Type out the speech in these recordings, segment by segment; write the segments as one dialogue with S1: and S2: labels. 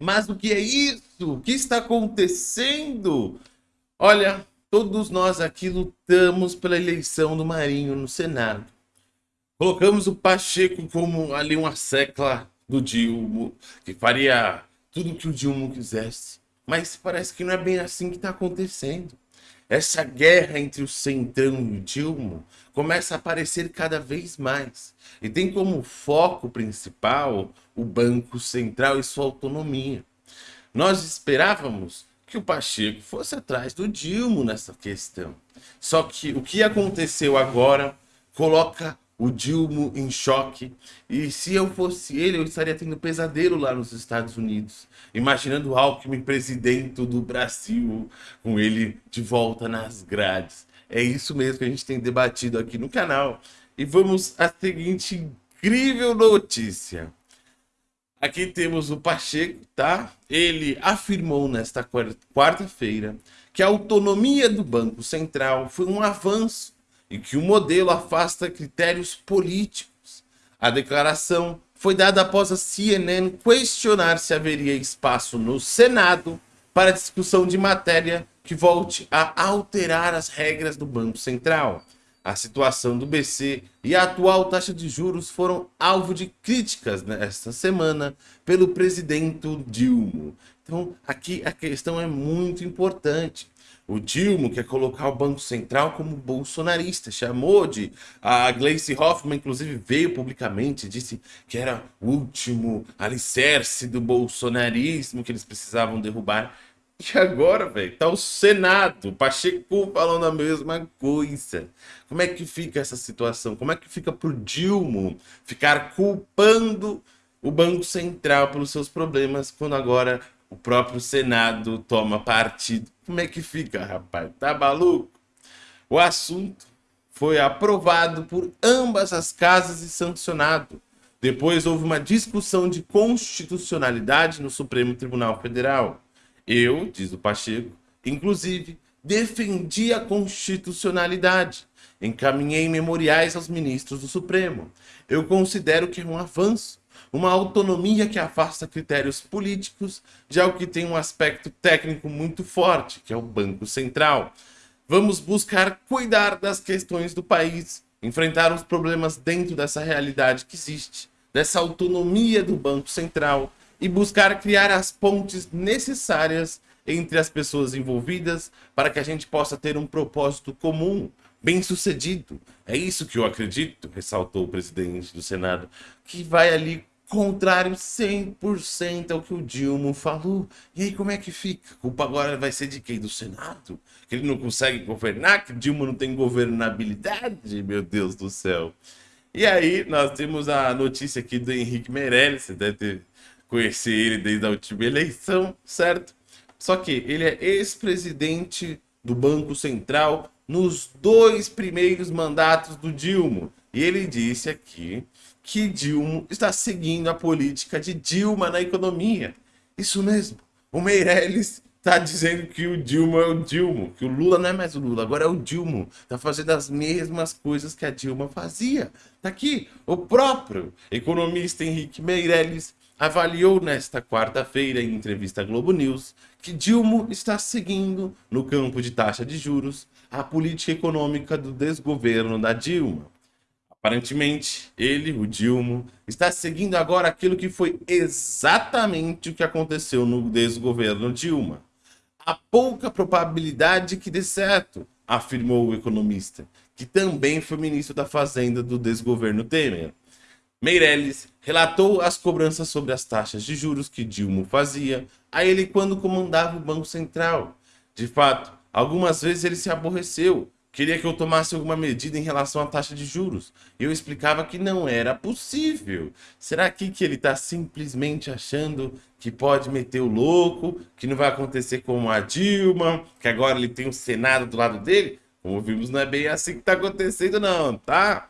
S1: Mas o que é isso? O que está acontecendo? Olha, todos nós aqui lutamos pela eleição do Marinho no Senado. Colocamos o Pacheco como ali uma secla do Dilma, que faria tudo que o Dilma quisesse. Mas parece que não é bem assim que está acontecendo. Essa guerra entre o Centrão e o Dilma começa a aparecer cada vez mais. E tem como foco principal o Banco Central e sua autonomia. Nós esperávamos que o Pacheco fosse atrás do Dilma nessa questão. Só que o que aconteceu agora coloca o Dilma em choque. E se eu fosse ele, eu estaria tendo pesadelo lá nos Estados Unidos. Imaginando o Alckmin presidente do Brasil, com ele de volta nas grades. É isso mesmo que a gente tem debatido aqui no canal. E vamos à seguinte incrível notícia. Aqui temos o Pacheco, tá? Ele afirmou nesta quarta-feira que a autonomia do Banco Central foi um avanço e que o modelo afasta critérios políticos. A declaração foi dada após a CNN questionar se haveria espaço no Senado para discussão de matéria que volte a alterar as regras do Banco Central. A situação do BC e a atual taxa de juros foram alvo de críticas nesta semana pelo presidente Dilma. Então, aqui a questão é muito importante. O Dilma quer colocar o Banco Central como bolsonarista, chamou de... A Gleice Hoffmann, inclusive, veio publicamente, disse que era o último alicerce do bolsonarismo que eles precisavam derrubar. E agora, velho, tá o Senado, o Pacheco falando a mesma coisa. Como é que fica essa situação? Como é que fica pro Dilma ficar culpando o Banco Central pelos seus problemas, quando agora o próprio Senado toma partido. Como é que fica, rapaz? Tá maluco? O assunto foi aprovado por ambas as casas e sancionado. Depois houve uma discussão de constitucionalidade no Supremo Tribunal Federal. Eu, diz o Pacheco, inclusive, defendi a constitucionalidade. Encaminhei memoriais aos ministros do Supremo. Eu considero que é um avanço uma autonomia que afasta critérios políticos de algo que tem um aspecto técnico muito forte, que é o Banco Central. Vamos buscar cuidar das questões do país, enfrentar os problemas dentro dessa realidade que existe, dessa autonomia do Banco Central e buscar criar as pontes necessárias entre as pessoas envolvidas para que a gente possa ter um propósito comum, bem sucedido. É isso que eu acredito, ressaltou o presidente do Senado, que vai ali contrário 100% ao que o Dilma falou. E aí como é que fica? A culpa agora vai ser de quem? Do Senado? Que ele não consegue governar? Que Dilma não tem governabilidade? Meu Deus do céu. E aí nós temos a notícia aqui do Henrique Meirelles, você deve ter conhecido ele desde a última eleição, certo? Só que ele é ex-presidente do Banco Central nos dois primeiros mandatos do Dilma. E ele disse aqui que Dilma está seguindo a política de Dilma na economia. Isso mesmo. O Meirelles está dizendo que o Dilma é o Dilma, que o Lula não é mais o Lula, agora é o Dilma. Está fazendo as mesmas coisas que a Dilma fazia. Está aqui, o próprio economista Henrique Meirelles avaliou nesta quarta-feira em entrevista à Globo News que Dilma está seguindo no campo de taxa de juros a política econômica do desgoverno da Dilma. Aparentemente, ele, o Dilma, está seguindo agora aquilo que foi exatamente o que aconteceu no desgoverno Dilma. Há pouca probabilidade que dê certo, afirmou o economista, que também foi ministro da Fazenda do desgoverno Temer. Meirelles relatou as cobranças sobre as taxas de juros que Dilma fazia a ele quando comandava o Banco Central. De fato, algumas vezes ele se aborreceu, queria que eu tomasse alguma medida em relação à taxa de juros. Eu explicava que não era possível. Será que, que ele está simplesmente achando que pode meter o louco, que não vai acontecer como a Dilma, que agora ele tem o Senado do lado dele? Como vimos, não é bem assim que está acontecendo não, tá?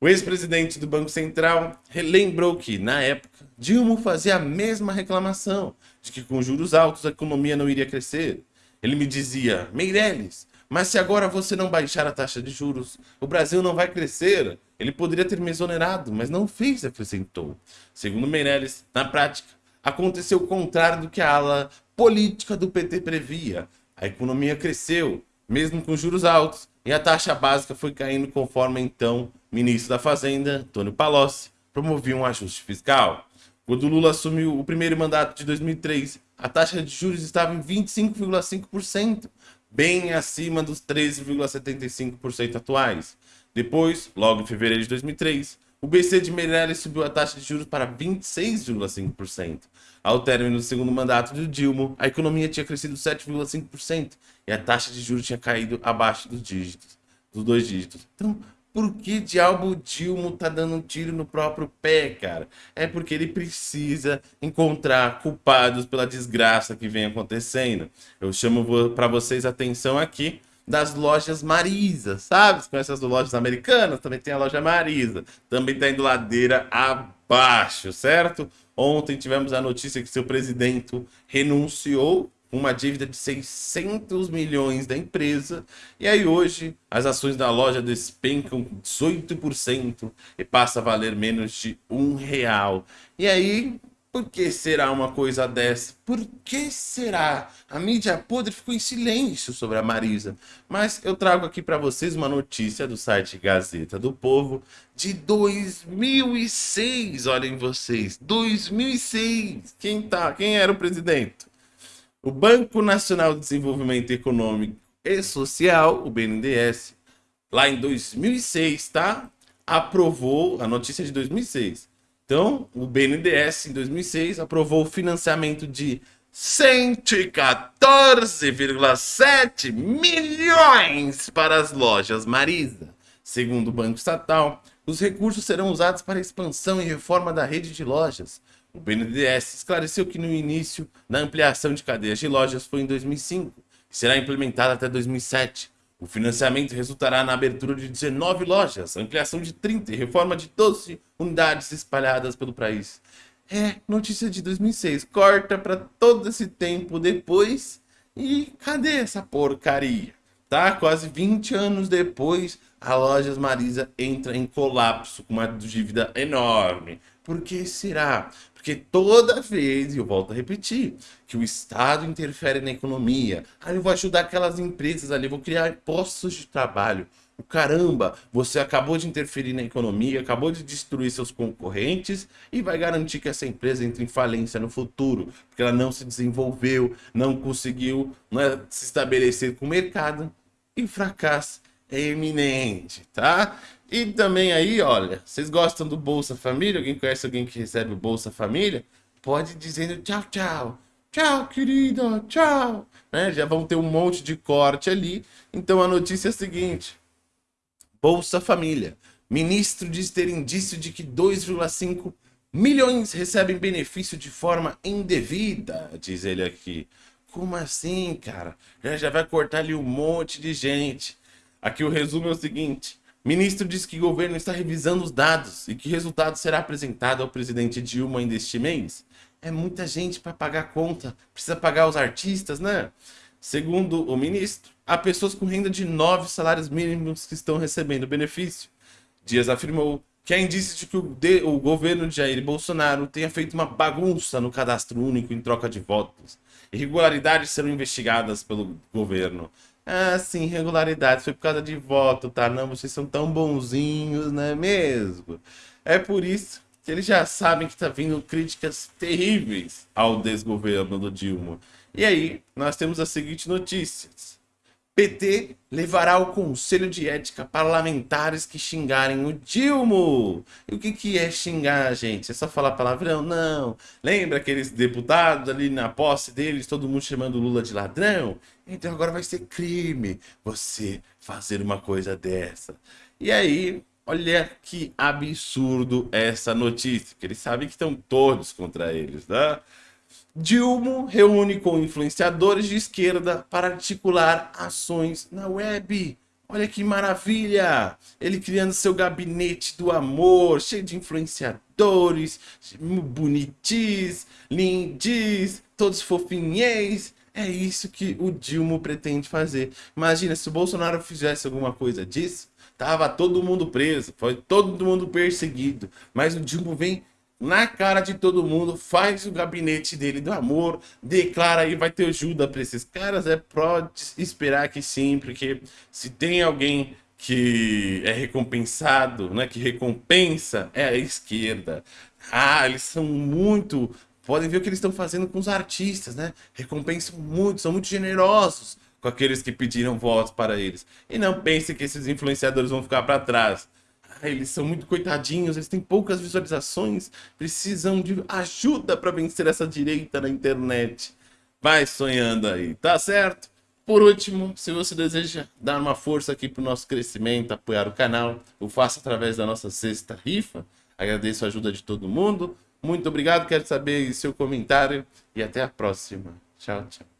S1: O ex-presidente do Banco Central lembrou que, na época, Dilma fazia a mesma reclamação de que com juros altos a economia não iria crescer. Ele me dizia, Meirelles, mas se agora você não baixar a taxa de juros, o Brasil não vai crescer. Ele poderia ter me exonerado, mas não fez, acrescentou. Segundo Meirelles, na prática, aconteceu o contrário do que a ala política do PT previa. A economia cresceu, mesmo com juros altos, e a taxa básica foi caindo conforme então ministro da Fazenda, Antônio Palocci, promovia um ajuste fiscal. Quando Lula assumiu o primeiro mandato de 2003, a taxa de juros estava em 25,5%, bem acima dos 13,75% atuais. Depois, logo em fevereiro de 2003, o BC de Meirelles subiu a taxa de juros para 26,5%. Ao término do segundo mandato de Dilma, a economia tinha crescido 7,5% e a taxa de juros tinha caído abaixo dos dígitos, dos dois dígitos. Então, por que diabo o Dilma tá dando um tiro no próprio pé, cara? É porque ele precisa encontrar culpados pela desgraça que vem acontecendo. Eu chamo para vocês atenção aqui das lojas Marisa, sabe? Você conhece as lojas americanas? Também tem a loja Marisa. Também tá indo ladeira abaixo, certo? Ontem tivemos a notícia que seu presidente renunciou uma dívida de 600 milhões da empresa. E aí hoje as ações da loja despencam 18% e passa a valer menos de um real. E aí por que será uma coisa dessa? Por que será? A mídia podre ficou em silêncio sobre a Marisa. Mas eu trago aqui para vocês uma notícia do site Gazeta do Povo de 2006. Olhem vocês, 2006. Quem tá? Quem era o presidente? O Banco Nacional de Desenvolvimento Econômico e Social, o BNDES, lá em 2006, tá? Aprovou a notícia de 2006 então, o BNDES, em 2006, aprovou o financiamento de 114,7 milhões para as lojas Marisa. Segundo o Banco Estatal, os recursos serão usados para expansão e reforma da rede de lojas. O BNDES esclareceu que no início da ampliação de cadeias de lojas foi em 2005 e será implementada até 2007. O financiamento resultará na abertura de 19 lojas, ampliação de 30 e reforma de 12 unidades espalhadas pelo país. É, notícia de 2006. Corta para todo esse tempo depois e cadê essa porcaria? Tá? Quase 20 anos depois, a Lojas Marisa entra em colapso com uma dívida enorme. Por que será? Porque toda vez, e eu volto a repetir, que o Estado interfere na economia, aí eu vou ajudar aquelas empresas ali, vou criar postos de trabalho. O caramba, você acabou de interferir na economia, acabou de destruir seus concorrentes e vai garantir que essa empresa entre em falência no futuro, porque ela não se desenvolveu, não conseguiu não é, se estabelecer com o mercado e fracasso iminente, tá? E também aí, olha, vocês gostam do Bolsa Família? Alguém conhece alguém que recebe o Bolsa Família? Pode dizendo tchau, tchau. Tchau, querida, tchau. Né? Já vão ter um monte de corte ali. Então a notícia é a seguinte. Bolsa Família. Ministro diz ter indício de que 2,5 milhões recebem benefício de forma indevida, diz ele aqui. Como assim, cara? Já vai cortar ali um monte de gente. Aqui o resumo é o seguinte. Ministro diz que o governo está revisando os dados e que resultado será apresentado ao presidente Dilma ainda este mês. É muita gente para pagar conta, precisa pagar os artistas, né? Segundo o ministro, há pessoas com renda de nove salários mínimos que estão recebendo benefício. Dias afirmou que há indícios de que o, de, o governo de Jair Bolsonaro tenha feito uma bagunça no cadastro único em troca de votos. Irregularidades serão investigadas pelo governo. Ah, sim, irregularidades. Foi por causa de voto, tá? Não, vocês são tão bonzinhos, não é mesmo? É por isso que eles já sabem que tá vindo críticas terríveis ao desgoverno do Dilma. E aí, nós temos as seguintes notícias. PT levará ao Conselho de Ética parlamentares que xingarem o Dilma. E o que, que é xingar, gente? É só falar palavrão? Não. Lembra aqueles deputados ali na posse deles, todo mundo chamando Lula de ladrão? Então agora vai ser crime você fazer uma coisa dessa. E aí, olha que absurdo essa notícia, que eles sabem que estão todos contra eles, né? Dilma reúne com influenciadores de esquerda para articular ações na web. Olha que maravilha! Ele criando seu gabinete do amor, cheio de influenciadores, bonitis, lindis, todos fofinhês. É isso que o Dilma pretende fazer. Imagina se o Bolsonaro fizesse alguma coisa disso, tava todo mundo preso, foi todo mundo perseguido. Mas o Dilma vem na cara de todo mundo, faz o gabinete dele do amor, declara aí, vai ter ajuda para esses caras. É pode esperar que sim, porque se tem alguém que é recompensado, né, que recompensa, é a esquerda. Ah, eles são muito. Podem ver o que eles estão fazendo com os artistas, né? Recompensam muito, são muito generosos com aqueles que pediram votos para eles. E não pense que esses influenciadores vão ficar para trás. Eles são muito coitadinhos, eles têm poucas visualizações, precisam de ajuda para vencer essa direita na internet. Vai sonhando aí, tá certo? Por último, se você deseja dar uma força aqui para o nosso crescimento, apoiar o canal, o faça através da nossa sexta rifa. Agradeço a ajuda de todo mundo. Muito obrigado, quero saber seu comentário e até a próxima. Tchau, tchau.